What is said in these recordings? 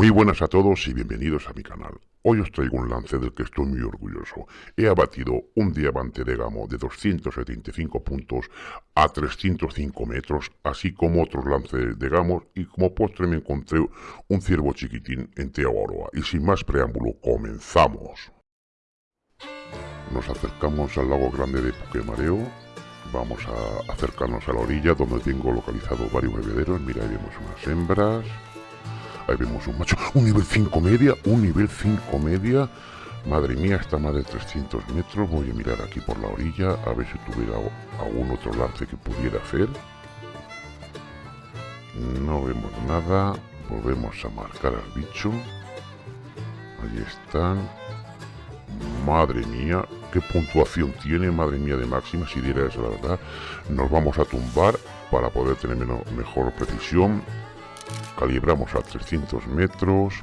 Muy buenas a todos y bienvenidos a mi canal. Hoy os traigo un lance del que estoy muy orgulloso. He abatido un diamante de gamo de 275 puntos a 305 metros, así como otros lances de gamos y como postre me encontré un ciervo chiquitín en Teoaroa. Y sin más preámbulo, comenzamos. Nos acercamos al lago grande de Puquemareo. Vamos a acercarnos a la orilla donde tengo localizado varios bebederos. Mira, ahí vemos unas hembras Ahí vemos un macho. Un nivel 5 media. Un nivel 5 media. Madre mía, está más de 300 metros. Voy a mirar aquí por la orilla a ver si tuviera algún otro lance que pudiera hacer. No vemos nada. Volvemos a marcar al bicho. Ahí están. Madre mía, qué puntuación tiene, madre mía de máxima, si diera eso la verdad. Nos vamos a tumbar para poder tener mejor precisión calibramos a 300 metros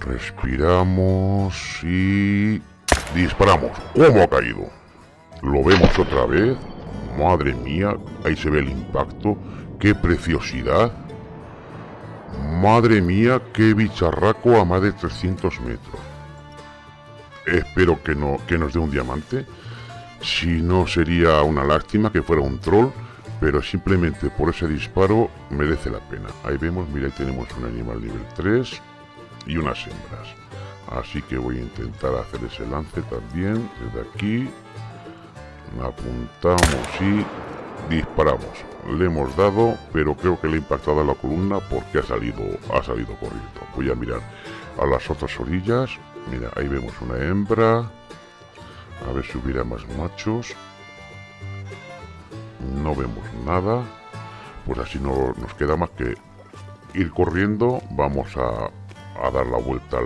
respiramos y disparamos. ¿cómo ha caído? lo vemos otra vez. Madre mía, ahí se ve el impacto. Qué preciosidad madre mía, qué bicharraco a más de 300 metros. Espero que, no, que nos dé un diamante. Si no sería una lástima que fuera un troll pero simplemente por ese disparo merece la pena. Ahí vemos, mira, ahí tenemos un animal nivel 3 y unas hembras. Así que voy a intentar hacer ese lance también, desde aquí. Apuntamos y disparamos. Le hemos dado, pero creo que le ha impactado a la columna porque ha salido, ha salido corriendo. Voy a mirar a las otras orillas. Mira, ahí vemos una hembra. A ver si hubiera más machos no vemos nada pues así no nos queda más que ir corriendo vamos a, dar la vuelta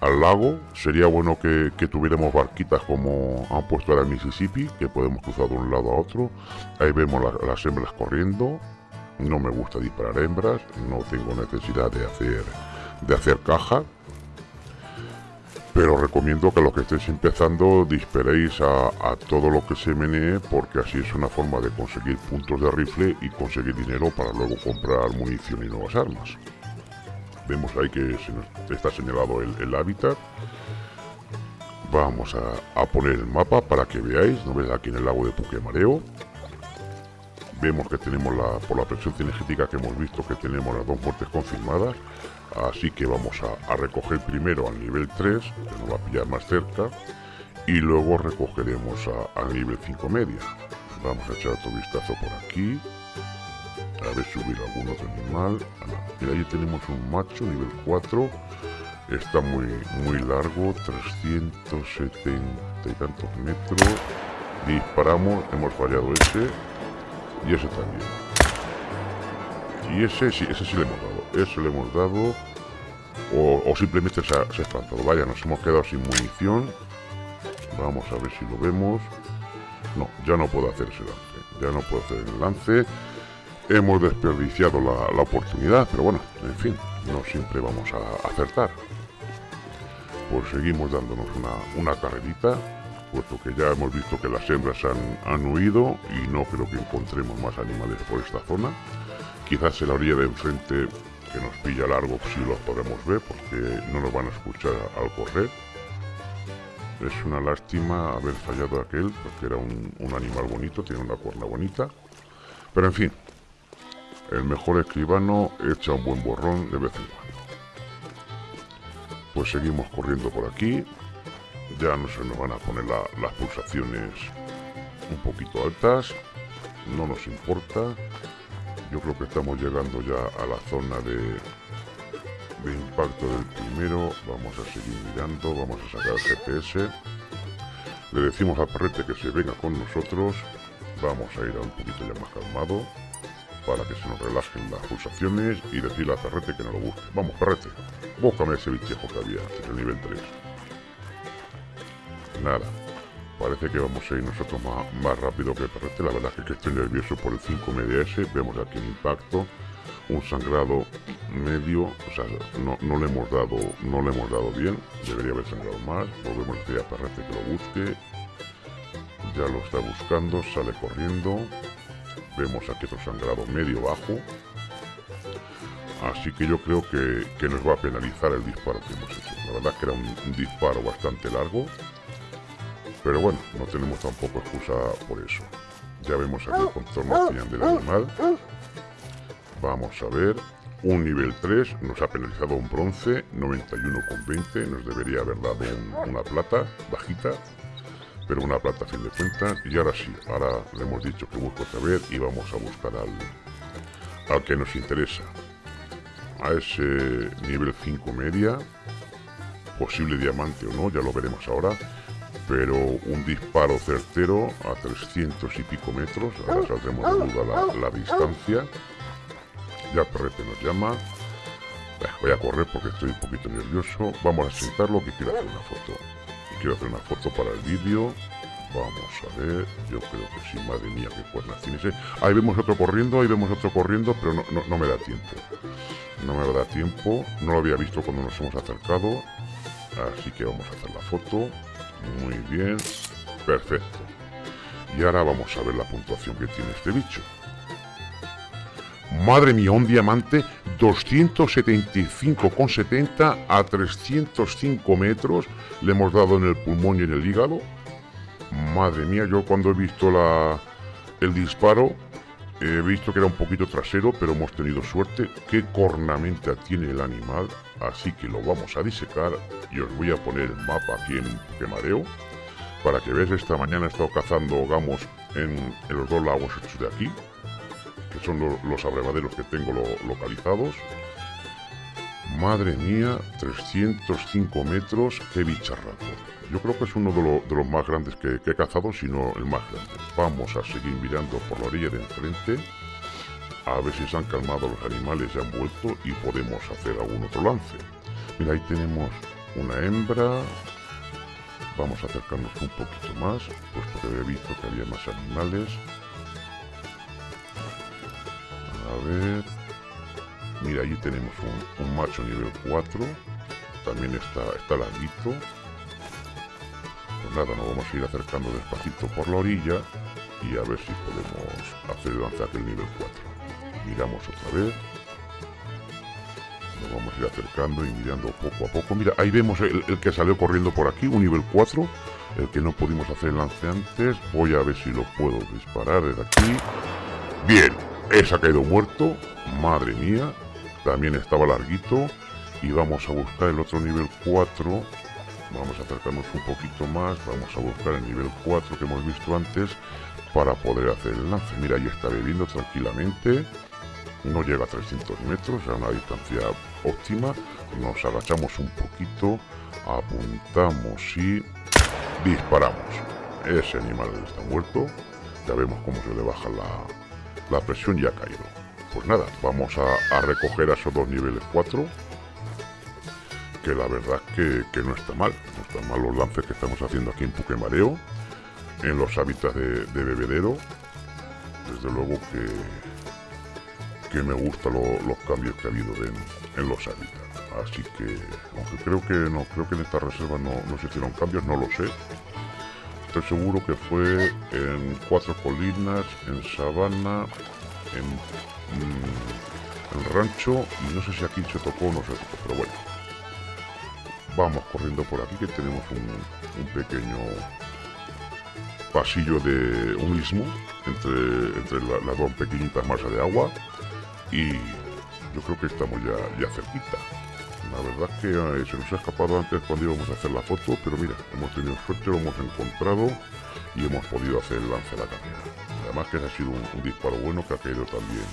al lago. Sería bueno que, tuviéramos barquitas como han puesto ahora en Mississippi que podemos cruzar de un lado a otro. Ahí vemos las hembras corriendo. No me gusta disparar hembras no tengo necesidad de hacer de hacer caja pero recomiendo que los que estéis empezando disparéis a, todo lo que se menee porque así es una forma de conseguir puntos de rifle y conseguir dinero para luego comprar munición y nuevas armas. Vemos ahí que se nos está señalado el, hábitat. Vamos a, poner el mapa para que veáis, no ves aquí en el lago de Puquemareo. Vemos que tenemos la, por la presión cinegética que hemos visto que tenemos las dos muertes confirmadas Así que vamos a, recoger primero al nivel 3, que nos va a pillar más cerca, y luego recogeremos al nivel 5 media. Vamos a echar otro vistazo por aquí, a ver si hubiera algún otro animal. Ah, Mira, ahí tenemos un macho, nivel 4, está muy, muy largo, 370 y tantos metros. Disparamos, hemos fallado ese, y ese también. Y ese sí, ese sí le hemos dado eso le hemos dado o, simplemente se ha, espantado vaya nos hemos quedado sin munición. Vamos a ver si lo vemos. No ya no puedo hacer ese lance ya no puedo hacer el lance. Hemos desperdiciado la, oportunidad pero bueno en fin no siempre vamos a acertar. Pues seguimos dándonos una, una carrerita puesto que ya hemos visto que las hembras han, han huido y no creo que encontremos más animales por esta zona. Quizás en la orilla de enfrente nos pilla largo si los podemos ver porque no nos van a escuchar al correr. Es una lástima haber fallado aquel porque era un, animal bonito tiene una cuerna bonita. Pero en fin el mejor escribano echa un buen borrón de vez en cuando. Pues seguimos corriendo por aquí. Ya no se nos van a poner las pulsaciones un poquito altas. No nos importa yo creo que estamos llegando ya a la zona de, impacto del primero. Vamos a seguir mirando, vamos a sacar el GPS. Le decimos a Perrete que se venga con nosotros. Vamos a ir a un poquito ya más calmado para que se nos relajen las pulsaciones y decirle a Perrete que no lo busque. Vamos, Perrete, búscame ese bichejo que había en el nivel 3. Nada, Parece que vamos a ir nosotros más, rápido que Perrete. La verdad es que estoy nervioso por el 5 MDS. Vemos aquí el impacto. Un sangrado medio. O sea, no, le hemos dado no le hemos dado bien. Debería haber sangrado más. Volvemos a decir que lo busque. Ya lo está buscando. Sale corriendo. Vemos aquí otro sangrado medio bajo. Así que yo creo que, nos va a penalizar el disparo que hemos hecho. La verdad es que era un, disparo bastante largo. Pero bueno, no tenemos tampoco excusa por eso. Ya vemos aquí el contorno final del animal. Vamos a ver. Un nivel 3 nos ha penalizado un bronce, 91,20. Nos debería haber dado una plata bajita. Pero una plata a fin de cuentas. Y ahora sí, ahora le hemos dicho que busco otra vez y vamos a buscar al, al que nos interesa a ese nivel 5 media, posible diamante o no, ya lo veremos ahora, pero un disparo certero a 300 y pico metros, ahora saldremos de duda la, distancia, ya Perrete nos llama, voy a correr porque estoy un poquito nervioso, vamos a sentarlo que quiero hacer una foto, quiero hacer una foto para el vídeo, Vamos a ver, yo creo que sí, madre mía, qué cuernas tiene ese. Ahí vemos otro corriendo, ahí vemos otro corriendo, pero no, no me da tiempo. No me va a dar tiempo, no lo había visto cuando nos hemos acercado, así que vamos a hacer la foto, muy bien, perfecto. Y ahora vamos a ver la puntuación que tiene este bicho. Madre mía, un diamante 275,70 a 305 metros. Le hemos dado en el pulmón y en el hígado. Madre mía, yo cuando he visto la, el disparo He visto que era un poquito trasero, pero hemos tenido suerte. ¿Qué cornamenta tiene el animal? Así que lo vamos a disecar y os voy a poner el mapa aquí en Quemareo para que veáis. Esta mañana he estado cazando gamos en, los dos lagos estos de aquí, que son los abrevaderos que tengo localizados. Madre mía, 305 metros, qué bicharraco. Yo creo que es uno de, los más grandes que, he cazado, si no el más grande. Vamos a seguir mirando por la orilla de enfrente, a ver si se han calmado los animales y han vuelto y podemos hacer algún otro lance. Mira, ahí tenemos una hembra. Vamos a acercarnos un poquito más, puesto que había visto que había más animales. A ver... Mira, allí tenemos un, macho nivel 4. También está, está larguito nada, nos vamos a ir acercando despacito por la orilla y a ver si podemos hacer lanzar el nivel 4. Miramos otra vez. Nos vamos a ir acercando y mirando poco a poco. Mira, ahí vemos el, que salió corriendo por aquí, un nivel 4. El que no pudimos hacer el lance antes. Voy a ver si lo puedo disparar desde aquí. Bien, ese ha caído muerto. Madre mía. También estaba larguito. Y vamos a buscar el otro nivel 4 Vamos a acercarnos un poquito más, vamos a buscar el nivel 4 que hemos visto antes para poder hacer el lance. Mira, ahí está bebiendo tranquilamente, no llega a 300 metros, a una distancia óptima. Nos agachamos un poquito, apuntamos y disparamos. Ese animal está muerto, ya vemos cómo se le baja la, presión y ha caído. Pues nada, vamos a, recoger a esos dos niveles 4 que la verdad que, no está mal. No están mal los lances que estamos haciendo aquí en Puquemareo, en los hábitats de, bebedero. Desde luego que, que me gustan los cambios que ha habido en, los hábitats. Así que, aunque creo que no, creo que en esta reserva no, no se hicieron cambios, no lo sé. Estoy seguro que fue en Cuatro Colinas, en Sabana, en, mm, en Rancho, y no sé si aquí se tocó o no se tocó, pero bueno vamos corriendo por aquí que tenemos un, pequeño pasillo de un istmo entre, entre las dos pequeñitas masas de agua y yo creo que estamos ya, ya cerquita. La verdad que eh, se nos ha escapado antes cuando íbamos a hacer la foto, pero mira, hemos tenido suerte, lo hemos encontrado y hemos podido hacer el lance de la carrera. Además que ha sido un disparo bueno que ha caído también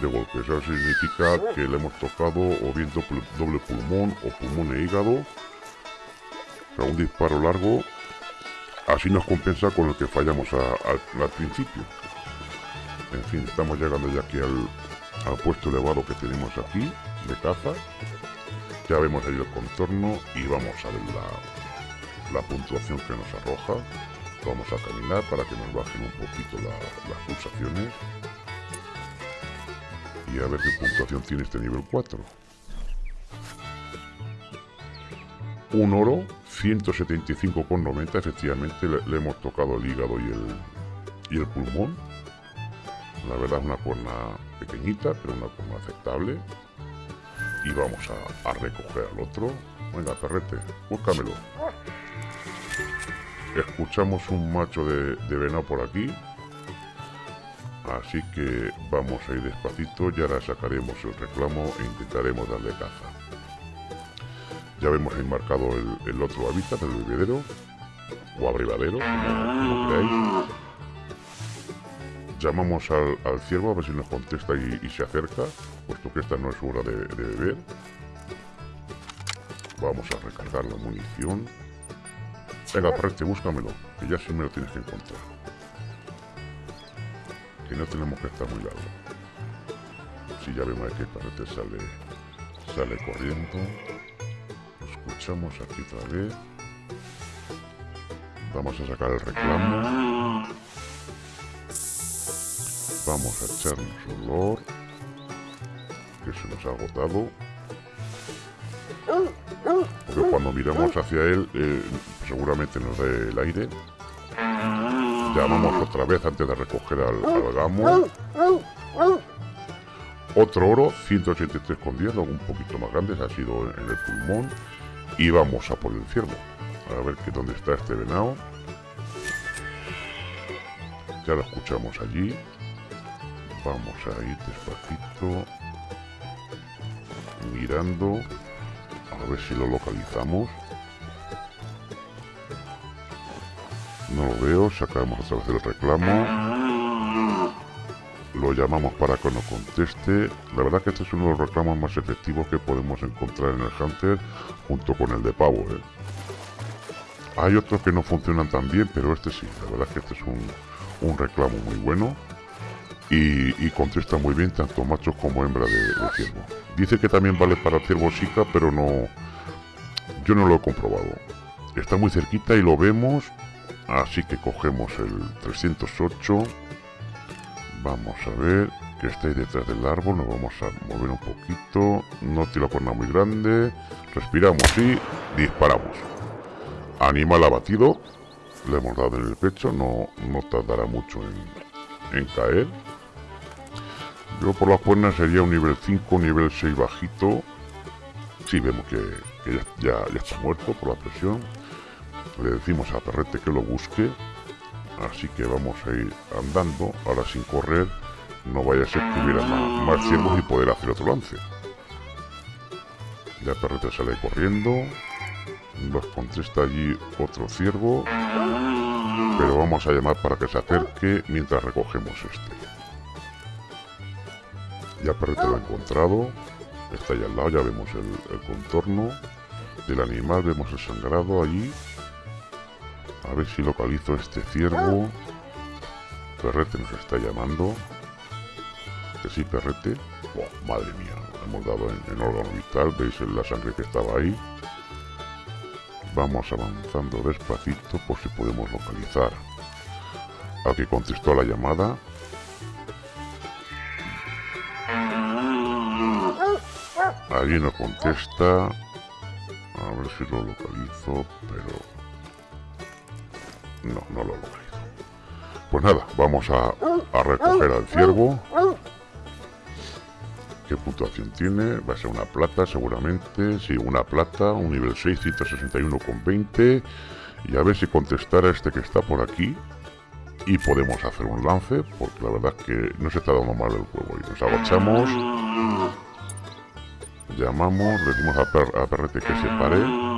de golpe. Eso significa que le hemos tocado o bien doble pulmón o pulmón e hígado. O un disparo largo. Así nos compensa con el que fallamos al principio. En fin, estamos llegando ya aquí al, puesto elevado que tenemos aquí de caza. Ya vemos ahí el contorno y vamos a ver la, puntuación que nos arroja. Vamos a caminar para que nos bajen un poquito las pulsaciones y a ver qué puntuación tiene este nivel 4. Un oro, 175,90, efectivamente le, hemos tocado el hígado y el, y el pulmón. La verdad es una cuerna pequeñita, pero una cuerna aceptable. Y vamos a, recoger al otro. Venga, perrete, búscamelo. Escuchamos un macho de, de venado por aquí. Así que vamos a ir despacito y ahora sacaremos el reclamo e intentaremos darle caza. Ya vemos ahí marcado el, otro hábitat, el bebedero, o abrevadero. Llamamos al, ciervo a ver si nos contesta y, se acerca, puesto que esta no es hora de, beber. Vamos a recargar la munición. Venga, preste, búscamelo, que ya sí me lo tienes que encontrar. Que no tenemos que estar muy largo. Si ya vemos que el parrete sale, sale corriendo escuchamos aquí otra vez. Vamos a sacar el reclamo. Vamos a echarnos olor. Que se nos ha agotado. Porque cuando miramos hacia él, eh, seguramente nos dé el aire. Llamamos otra vez antes de recoger al, al gamo. Otro oro, 183,10, algo un poquito más grande, ha sido en el pulmón. Y vamos a por el ciervo. A ver que dónde está este venado. Ya lo escuchamos allí. Vamos a ir despacito. Mirando. A ver si lo localizamos. No lo veo. Sacamos otra vez el reclamo lo llamamos para que nos conteste. La verdad que este es uno de los reclamos más efectivos que podemos encontrar en el Hunter junto con el de pavo. ¿eh? Hay otros que no funcionan tan bien, pero este sí. La verdad que este es un, reclamo muy bueno y, contesta muy bien tanto machos como hembra de, ciervo. Dice que también vale para ciervo chica, pero no... Yo no lo he comprobado. Está muy cerquita y lo vemos, así que cogemos el 308 Vamos a ver que está ahí detrás del árbol. Nos vamos a mover un poquito. No tiene la cuerna muy grande. Respiramos y disparamos. Animal abatido. Le hemos dado en el pecho. No, no tardará mucho en, caer. Yo por las cuernas sería un nivel 5, nivel 6 bajito. Sí, vemos que, ya está muerto por la presión. Le decimos a Perrete que lo busque. Así que vamos a ir andando, ahora sin correr, no vaya a ser que hubiera más, ciervos y poder hacer otro lance. Ya Perrete sale corriendo, nos contesta allí otro ciervo, pero vamos a llamar para que se acerque mientras recogemos este. Ya Perrete lo ha encontrado, está ahí al lado, ya vemos el contorno del animal, vemos el sangrado allí a ver si localizo este ciervo. Perrete nos está llamando. Que sí, Perrete. madre mía, hemos dado en, órgano vital. Veis la sangre que estaba ahí. Vamos avanzando despacito por si podemos localizar al que contestó la llamada. Allí nos contesta. A ver si lo localizo, pero no, no lo localizo. Pues nada, vamos a, recoger al ciervo. ¿Qué puntuación tiene? Va a ser una plata seguramente. Sí, una plata, un nivel 6, con 20 Y a ver si contestara este que está por aquí. Y podemos hacer un lance, porque la verdad es que no se está dando mal el juego. Y nos agachamos. Llamamos, decimos a, a Perrete que se pare.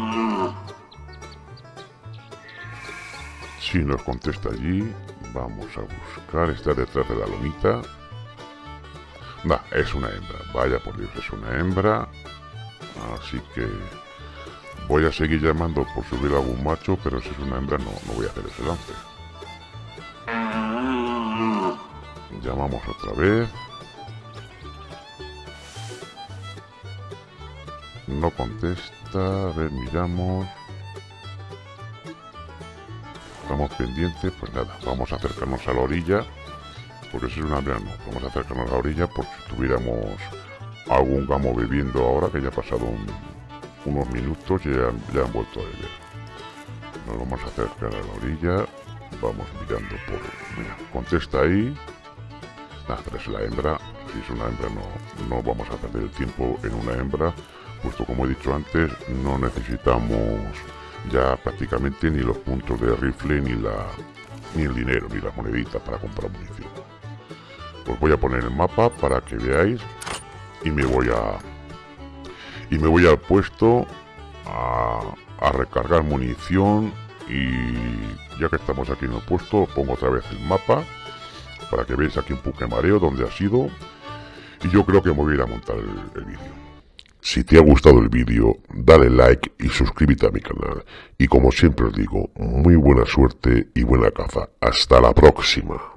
Si nos contesta allí, vamos a buscar, está detrás de la lomita. Va, es una hembra, vaya por Dios, es una hembra. Así que voy a seguir llamando por subir a algún macho, pero si es una hembra no, no voy a hacer ese lance. Llamamos otra vez. No contesta, a ver, miramos estamos pendientes, pues nada, vamos a acercarnos a la orilla, porque si es una no, vamos a acercarnos a la orilla por si tuviéramos algún gamo bebiendo ahora, que ya ha pasado unos minutos y ya, han vuelto a beber. Nos vamos a acercar a la orilla, vamos mirando por... Contesta ahí, Nada, pero es la hembra. Si es una hembra no, no vamos a perder el tiempo en una hembra, puesto como he dicho antes, no necesitamos ya prácticamente ni los puntos de rifle, ni la ni el dinero, ni las moneditas para comprar munición. Os voy a poner el mapa para que veáis y me voy a y me voy al puesto a, a recargar munición y ya que estamos aquí en el puesto pongo otra vez el mapa para que veáis aquí un mareo donde ha sido y yo creo que me voy a ir a montar el, el vídeo. Si te ha gustado el vídeo, dale like y suscríbete a mi canal. Y como siempre os digo, muy buena suerte y buena caza. Hasta la próxima.